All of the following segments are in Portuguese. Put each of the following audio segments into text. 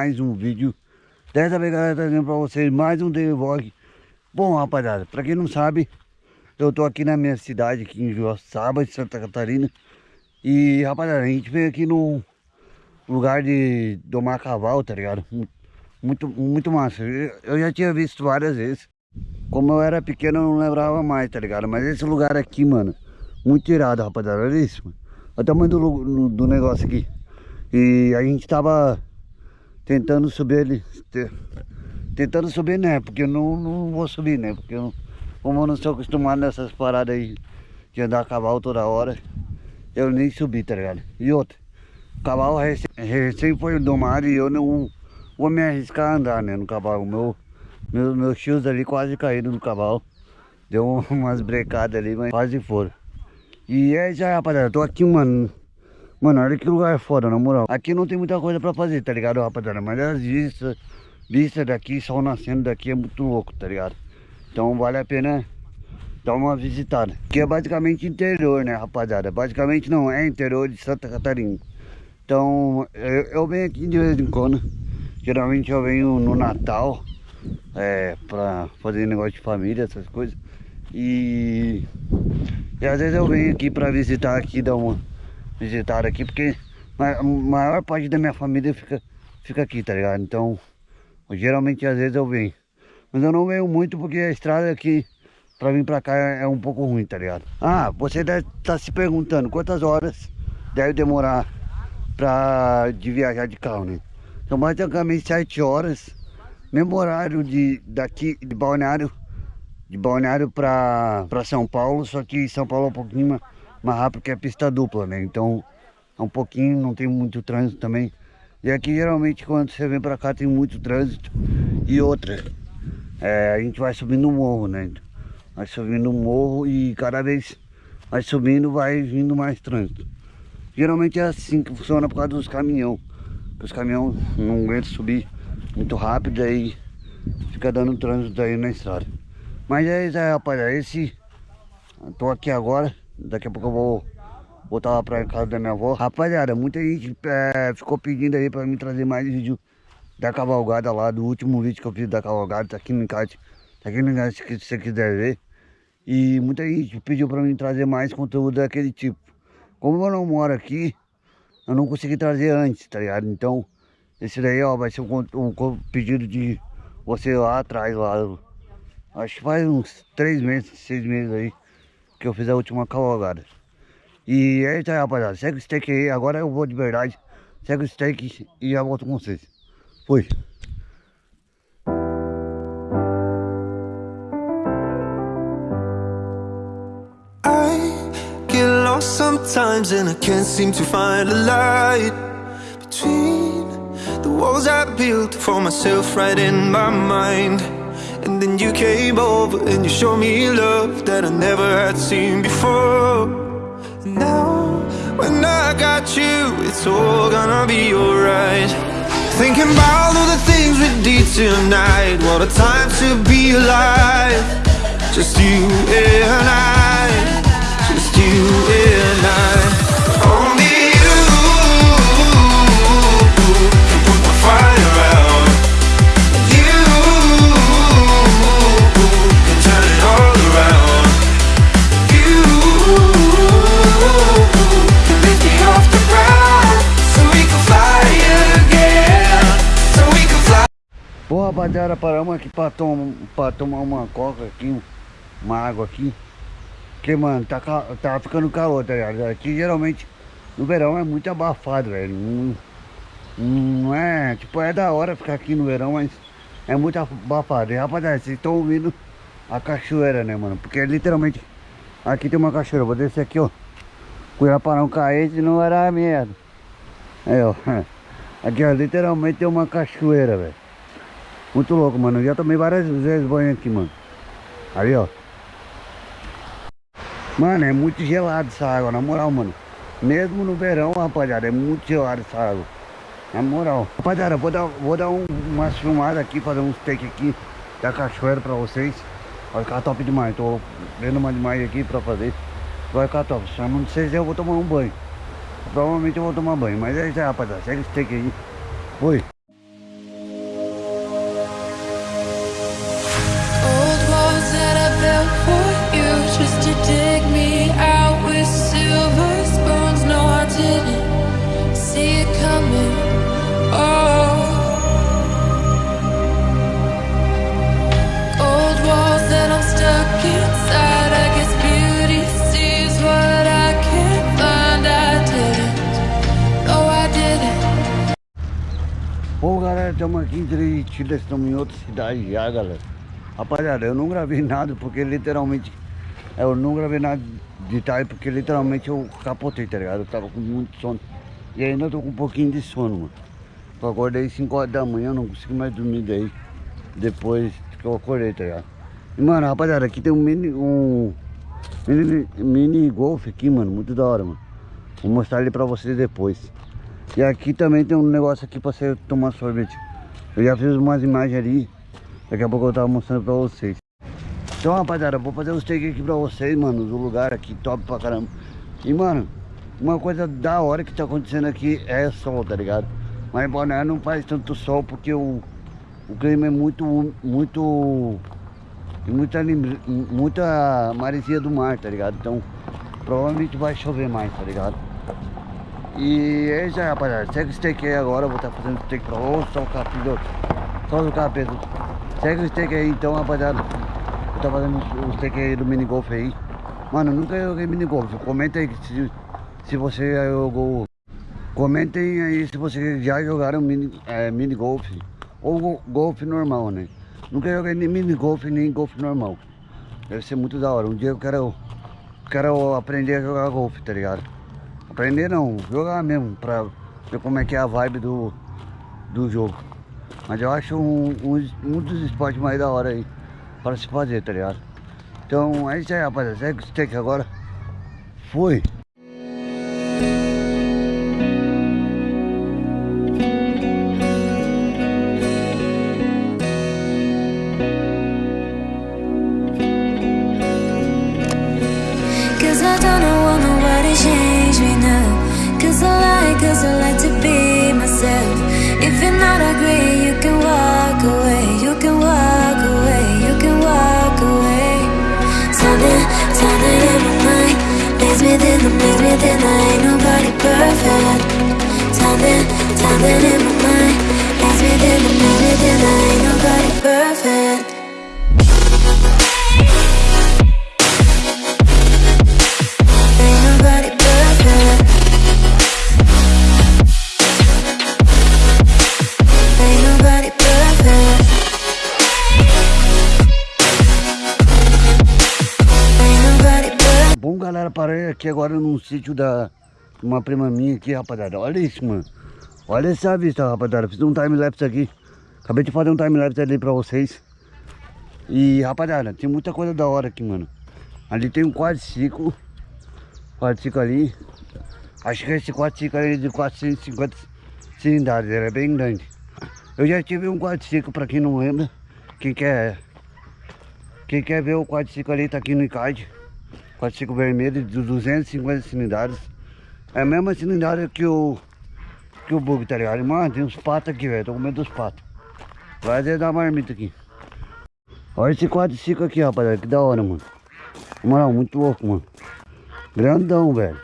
mais um vídeo. Dessa vez galera, trazendo pra vocês mais um daily vlog. Bom rapaziada, pra quem não sabe Eu tô aqui na minha cidade, aqui em Joaçaba, de Santa Catarina. E rapaziada, a gente veio aqui no lugar de domar cavalo, tá ligado? Muito, muito massa. Eu já tinha visto várias vezes. Como eu era pequeno eu não lembrava mais, tá ligado? Mas esse lugar aqui, mano Muito irado, rapaziada, olha isso, mano. Olha o tamanho do, do negócio aqui. E a gente tava tentando subir ele, tentando subir né, porque eu não, não vou subir né, porque eu, como eu não sou acostumado nessas paradas aí de andar a cavalo toda hora, eu nem subi, tá ligado? E outra, cavalo recém, recém foi domado e eu não vou me arriscar a andar né, no cavalo, meu, meu, meus tios ali quase caíram no cavalo, deu umas brecadas ali, mas quase foram. E é isso aí rapaziada, tô aqui mano, Mano, olha que lugar foda, na moral. Aqui não tem muita coisa pra fazer, tá ligado, rapaziada? Mas as vistas, vistas daqui, sol nascendo daqui é muito louco, tá ligado? Então vale a pena dar uma visitada. Que é basicamente interior, né, rapaziada? Basicamente não, é interior de Santa Catarina. Então, eu, eu venho aqui de vez em quando. Geralmente eu venho no Natal, é, pra fazer negócio de família, essas coisas. E, e às vezes eu venho aqui pra visitar aqui, dar uma visitar aqui, porque a maior parte da minha família fica, fica aqui, tá ligado? Então, geralmente às vezes eu venho. Mas eu não venho muito porque a estrada aqui pra vir pra cá é um pouco ruim, tá ligado? Ah, você deve estar tá se perguntando quantas horas deve demorar pra, de viajar de carro, né? Então basicamente 7 horas, mesmo horário de, daqui, de Balneário, de Balneário pra, pra São Paulo, só que São Paulo é um pouquinho mais mais rápido que a pista dupla, né? Então é um pouquinho, não tem muito trânsito também. E aqui geralmente quando você vem pra cá tem muito trânsito. E outra, é, a gente vai subindo o morro, né? Vai subindo o morro e cada vez vai subindo, vai vindo mais trânsito. Geralmente é assim que funciona por causa dos caminhão. Os caminhões não aguentam subir muito rápido, aí fica dando trânsito aí na estrada. Mas é isso aí, rapaziada. Esse. Tô aqui agora. Daqui a pouco eu vou voltar lá pra casa da minha avó. Rapaziada, muita gente é, ficou pedindo aí pra mim trazer mais vídeo da cavalgada lá, do último vídeo que eu fiz da cavalgada, tá aqui no encarte, tá aqui no encarte se você quiser ver. E muita gente pediu pra mim trazer mais conteúdo daquele tipo. Como eu não moro aqui, eu não consegui trazer antes, tá ligado? Então, esse daí, ó, vai ser um, um pedido de você lá atrás, lá. Acho que faz uns três meses, seis meses aí que eu fiz a última cavalgada. E é isso aí, rapaziada. Segue o steak aí. Agora eu vou de verdade. Segue o steak e já volto com vocês. Fui. sometimes and I can't seem to find a light Between the walls I built for myself right in my mind And then you came over and you showed me love that I never had seen before. And Now, when I got you, it's all gonna be alright. Thinking about all the things we did tonight What a time to be alive. Just you and I Just you and I rapaziada, paramos aqui pra, tom pra tomar uma coca aqui, uma água aqui. Porque, mano, tá, tá ficando calor, tá ligado? Aqui geralmente no verão é muito abafado, velho. Não, não é, tipo, é da hora ficar aqui no verão, mas é muito abafado. E rapaziada, vocês estão ouvindo a cachoeira, né, mano? Porque literalmente aqui tem uma cachoeira. Vou descer aqui, ó. Cuidado pra não cair, senão era merda. Aí, ó. Aqui, ó, literalmente tem uma cachoeira, velho. Muito louco, mano. Eu já tomei várias vezes banho aqui, mano. Ali, ó. Mano, é muito gelado essa água, na moral, mano. Mesmo no verão, rapaziada, é muito gelado essa água. Na moral. Rapaziada, vou dar, vou dar um, umas filmadas aqui, fazer uns take aqui da cachoeira pra vocês. Vai ficar top demais. Tô vendo uma demais aqui pra fazer. Vai ficar top. Só não sei se eu vou tomar um banho. Provavelmente eu vou tomar banho. Mas é isso aí, rapaziada. Segue esse take aí. Fui. Bom, galera, estamos aqui em Tritiba, estamos em outra cidade já, galera. Rapaziada, eu não gravei nada porque literalmente... Eu não gravei nada de tarde porque literalmente eu capotei, tá ligado? Eu tava com muito sono. E ainda tô com um pouquinho de sono, mano. Eu acordei 5 horas da manhã, não consegui mais dormir daí. Depois que eu acordei, tá ligado? E, mano, rapaziada, aqui tem um mini... Um mini, mini aqui, mano. Muito da hora, mano. Vou mostrar ele pra vocês depois. E aqui também tem um negócio aqui pra você tomar sorvete. Eu já fiz umas imagens ali. Daqui a pouco eu tava mostrando pra vocês. Então, rapaziada, eu vou fazer os take aqui pra vocês, mano. Do lugar aqui, top pra caramba. E, mano, uma coisa da hora que tá acontecendo aqui é sol, tá ligado? Mas em não faz tanto sol porque o, o clima é muito, muito... Muita, muita maresia do mar, tá ligado? Então, provavelmente vai chover mais, tá ligado? E é isso aí, rapaziada. Segue o steak aí agora. Vou estar fazendo steak pra ô, só o capítulo. Só o capítulo. Segue o steak aí então, rapaziada. Eu tô fazendo o steak aí do mini golf aí. Mano, nunca joguei mini golf. Comenta aí se, se você já jogou. Comentem aí se vocês já jogaram mini, é, mini golf. Ou go- golfe normal, né? Nunca joguei nem mini golf nem golfe normal. Deve ser muito da hora. Um dia eu quero, quero aprender a jogar golfe, tá ligado? Aprender não, jogar mesmo, pra ver como é que é a vibe do, do jogo. Mas eu acho um, um, um dos esportes mais da hora aí para se fazer, tá ligado? Então é isso aí, rapaziada. Segue o steak agora. Fui! In the minute, within I ain't nobody perfect. Timing, timing in my mind. That's in the minute, within I ain't nobody perfect. Aqui agora num sítio da uma prima minha aqui, rapaziada. Olha isso, mano. Olha essa vista, rapaziada. Fiz um time-lapse aqui. Acabei de fazer um time-lapse ali pra vocês. E, rapaziada, tem muita coisa da hora aqui, mano. Ali tem um quadriciclo. Quadriciclo ali. Acho que esse quadriciclo ali é de 450 cilindradas. Ele é bem grande. Eu já tive um quadriciclo, pra quem não lembra. Quem quer... Quem quer ver o quadriciclo ali, tá aqui no ICAD. Quadriciclo vermelho de 250 cilindradas. É a mesma cilindrada que o... Que o bug, tá ligado? Mano, tem uns patos aqui, velho. Tô com medo dos patos. Vai dar da marmita aqui. Olha esse quadriciclo aqui, rapaziada. Que da hora, mano. Moral, muito louco, mano. Grandão, velho.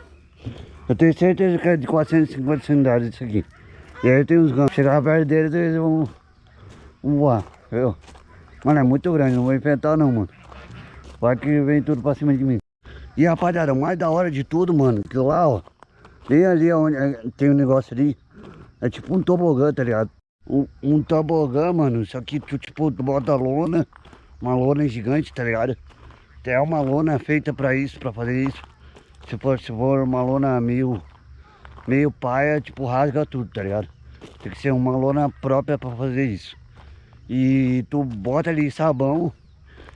Eu tenho certeza que é de 450 cilindradas isso aqui. E aí tem uns ganchos. Chegar perto deles, eles vão, vão voar. Viu? Mano, é muito grande. Não vou enfrentar, não, mano. Vai que vem tudo pra cima de mim. E rapaziada, o mais da hora de tudo, mano, que lá, ó. Bem ali onde é, tem um negócio ali. É tipo um tobogã, tá ligado? Um, um tobogã, mano. Só que tu, tipo, tu bota lona. Uma lona gigante, tá ligado? Tem uma lona feita pra isso, pra fazer isso. Se for, se for uma lona meio, meio paia, tipo, rasga tudo, tá ligado? Tem que ser uma lona própria pra fazer isso. E tu bota ali sabão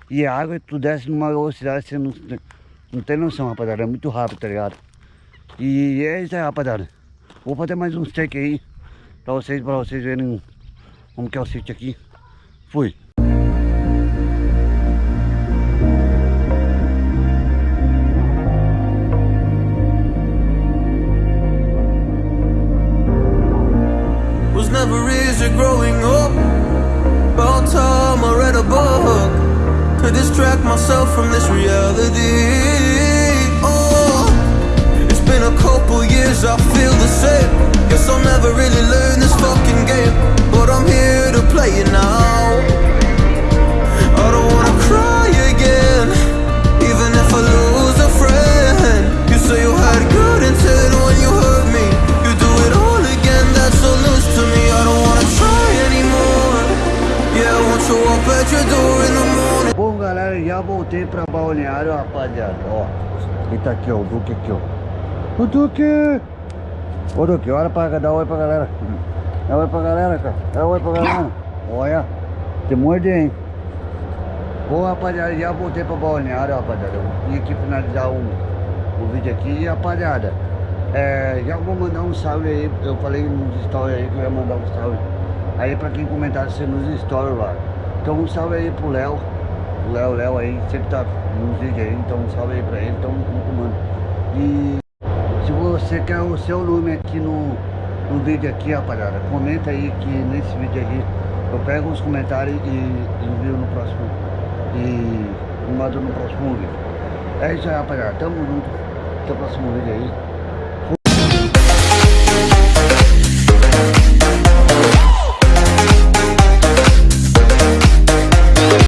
e água e tu desce numa velocidade você não, não tem noção, rapaziada. É muito rápido, tá ligado? E é isso aí, rapaziada. Vou fazer mais um steak aí pra vocês, pra vocês verem como que é o sítio aqui. Fui. never easy growing up. About time I read a book to distract myself from this reality. Couple years, I feel the same. Guess I'll never really learn this fucking game, but I'm here to play it now. I don't wanna cry again, even if I lose a friend. You say you had good intent when you hurt me. You do it all again, that's to me. I don't wanna try anymore. Yeah, I want you up at your door in the morning. Bom, galera, já voltei pra balneário, rapaziada. Ó, ele tá aqui, ó, o Duque aqui, ó. O Duque! Ô, Duque, olha pra dar oi pra galera. Dá oi pra galera, cara. Dá oi pra galera. Olha, te morder, hein? Bom, rapaziada, já voltei pra balneário, rapaziada. Eu vim aqui finalizar o, o vídeo aqui. E, rapaziada, é, já vou mandar um salve aí. Eu falei nos stories aí que eu ia mandar um salve. Aí pra quem comentasse nos stories lá. Então um salve aí pro Léo. O Léo, Léo aí, sempre tá nos vídeos aí. Então um salve aí pra ele. Então junto, mano. E se você quer o seu nome aqui no, no vídeo aqui, rapaziada, comenta aí que nesse vídeo aqui eu pego os comentários e envio no próximo. E mando no próximo vídeo. É isso aí, rapaziada. Tamo junto. Até o próximo vídeo aí.